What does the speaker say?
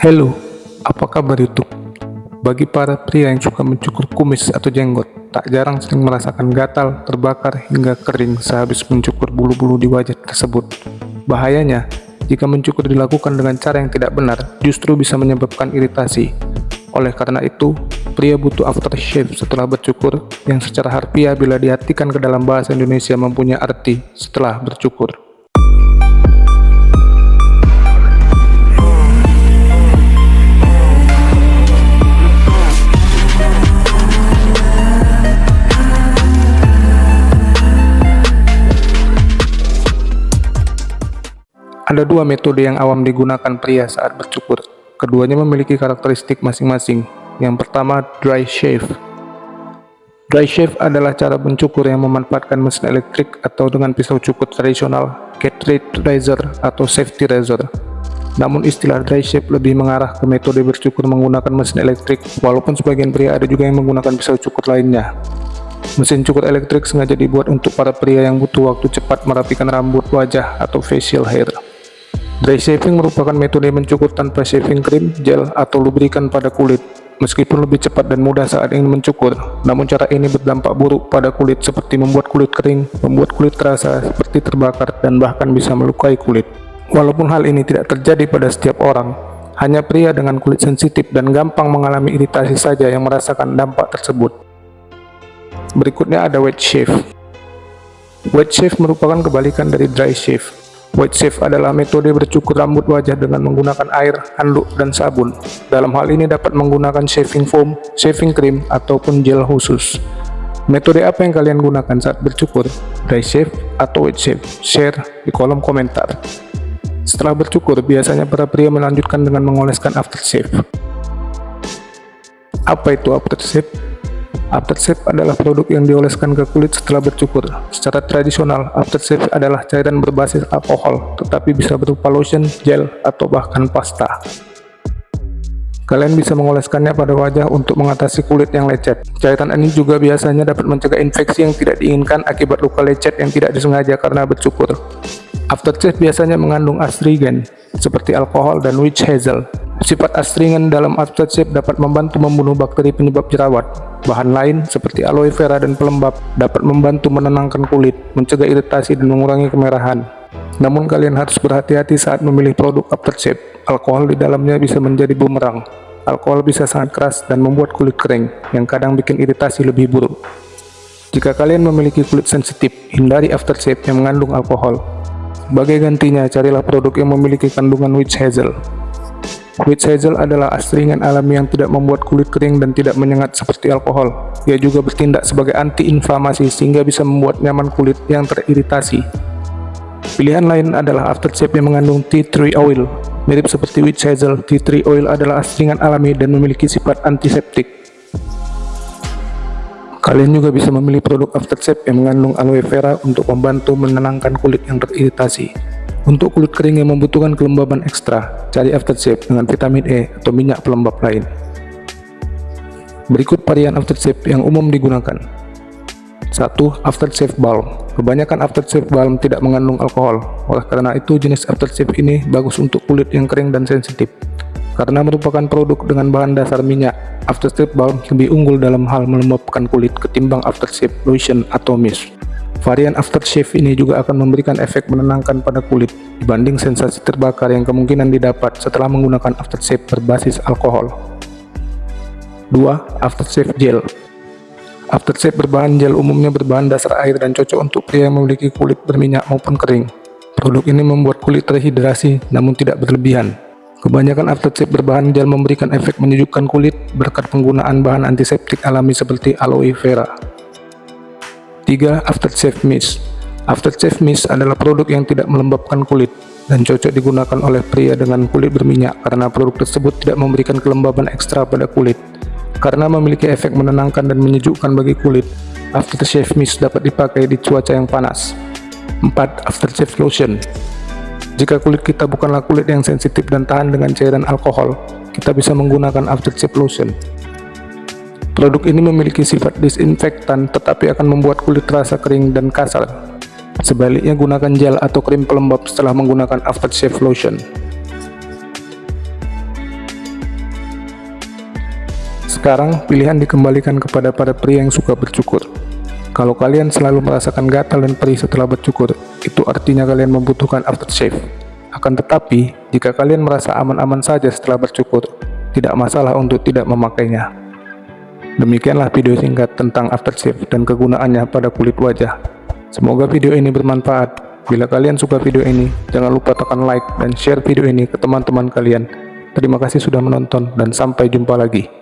Halo, apa kabar YouTube? Bagi para pria yang suka mencukur kumis atau jenggot, tak jarang sering merasakan gatal, terbakar, hingga kering sehabis mencukur bulu-bulu di wajah tersebut. Bahayanya, jika mencukur dilakukan dengan cara yang tidak benar, justru bisa menyebabkan iritasi. Oleh karena itu, pria butuh aftershave setelah bercukur, yang secara harfiah bila diartikan ke dalam bahasa Indonesia mempunyai arti setelah bercukur. Ada dua metode yang awam digunakan pria saat bercukur. Keduanya memiliki karakteristik masing-masing. Yang pertama, dry shave. Dry shave adalah cara mencukur yang memanfaatkan mesin elektrik atau dengan pisau cukur tradisional, cartridge razor atau safety razor. Namun istilah dry shave lebih mengarah ke metode bercukur menggunakan mesin elektrik, walaupun sebagian pria ada juga yang menggunakan pisau cukur lainnya. Mesin cukur elektrik sengaja dibuat untuk para pria yang butuh waktu cepat merapikan rambut, wajah, atau facial hair. Dry shaving merupakan metode mencukur tanpa shaving cream, gel, atau lubrikan pada kulit. Meskipun lebih cepat dan mudah saat ingin mencukur, namun cara ini berdampak buruk pada kulit seperti membuat kulit kering, membuat kulit terasa seperti terbakar, dan bahkan bisa melukai kulit. Walaupun hal ini tidak terjadi pada setiap orang, hanya pria dengan kulit sensitif dan gampang mengalami iritasi saja yang merasakan dampak tersebut. Berikutnya ada wet shave. Wet shave merupakan kebalikan dari dry shave. White shave adalah metode bercukur rambut wajah dengan menggunakan air, handuk, dan sabun. Dalam hal ini dapat menggunakan shaving foam, shaving cream, ataupun gel khusus. Metode apa yang kalian gunakan saat bercukur? Dry shave atau wet shave? Share di kolom komentar. Setelah bercukur, biasanya para pria melanjutkan dengan mengoleskan aftershave. Apa itu aftershave? Aftershave adalah produk yang dioleskan ke kulit setelah bercukur. Secara tradisional, aftershave adalah cairan berbasis alkohol, tetapi bisa berupa lotion, gel, atau bahkan pasta. Kalian bisa mengoleskannya pada wajah untuk mengatasi kulit yang lecet. Cairan ini juga biasanya dapat mencegah infeksi yang tidak diinginkan akibat luka lecet yang tidak disengaja karena bercukur. Aftershave biasanya mengandung astringen, seperti alkohol dan witch hazel. Sifat astringen dalam aftershave dapat membantu membunuh bakteri penyebab jerawat. Bahan lain seperti aloe vera dan pelembab dapat membantu menenangkan kulit, mencegah iritasi dan mengurangi kemerahan. Namun kalian harus berhati-hati saat memilih produk aftershave. Alkohol di dalamnya bisa menjadi bumerang. Alkohol bisa sangat keras dan membuat kulit kering, yang kadang bikin iritasi lebih buruk. Jika kalian memiliki kulit sensitif, hindari aftershave yang mengandung alkohol. Sebagai gantinya, carilah produk yang memiliki kandungan witch hazel. Witch hazel adalah astringan alami yang tidak membuat kulit kering dan tidak menyengat seperti alkohol. Ia juga bertindak sebagai anti-inflamasi sehingga bisa membuat nyaman kulit yang teriritasi. Pilihan lain adalah aftershave yang mengandung tea tree oil. Mirip seperti witch hazel, tea tree oil adalah astringan alami dan memiliki sifat antiseptik. Kalian juga bisa memilih produk aftershave yang mengandung aloe vera untuk membantu menenangkan kulit yang teriritasi. Untuk kulit kering yang membutuhkan kelembaban ekstra, cari aftershave dengan vitamin E atau minyak pelembab lain. Berikut varian aftershave yang umum digunakan. 1. Aftershave balm. Kebanyakan aftershave balm tidak mengandung alkohol. Oleh karena itu, jenis aftershave ini bagus untuk kulit yang kering dan sensitif. Karena merupakan produk dengan bahan dasar minyak, aftershave balm lebih unggul dalam hal melembabkan kulit ketimbang aftershave lotion atau mist. Varian aftershave ini juga akan memberikan efek menenangkan pada kulit dibanding sensasi terbakar yang kemungkinan didapat setelah menggunakan aftershave berbasis alkohol. 2. Aftershave gel Aftershave berbahan gel umumnya berbahan dasar air dan cocok untuk pria yang memiliki kulit berminyak maupun kering. Produk ini membuat kulit terhidrasi namun tidak berlebihan. Kebanyakan aftershave berbahan gel memberikan efek menyejukkan kulit berkat penggunaan bahan antiseptik alami seperti aloe vera. 3. Aftershave Mist Aftershave Mist adalah produk yang tidak melembabkan kulit dan cocok digunakan oleh pria dengan kulit berminyak karena produk tersebut tidak memberikan kelembaban ekstra pada kulit. Karena memiliki efek menenangkan dan menyejukkan bagi kulit, aftershave mist dapat dipakai di cuaca yang panas. 4. Aftershave Lotion Jika kulit kita bukanlah kulit yang sensitif dan tahan dengan cairan alkohol, kita bisa menggunakan aftershave lotion. Produk ini memiliki sifat disinfektan tetapi akan membuat kulit terasa kering dan kasar. Sebaliknya gunakan gel atau krim pelembab setelah menggunakan aftershave lotion. Sekarang, pilihan dikembalikan kepada para pria yang suka bercukur. Kalau kalian selalu merasakan gatal dan perih setelah bercukur, itu artinya kalian membutuhkan aftershave. Akan tetapi, jika kalian merasa aman-aman saja setelah bercukur, tidak masalah untuk tidak memakainya. Demikianlah video singkat tentang aftershave dan kegunaannya pada kulit wajah. Semoga video ini bermanfaat. Bila kalian suka video ini, jangan lupa tekan like dan share video ini ke teman-teman kalian. Terima kasih sudah menonton dan sampai jumpa lagi.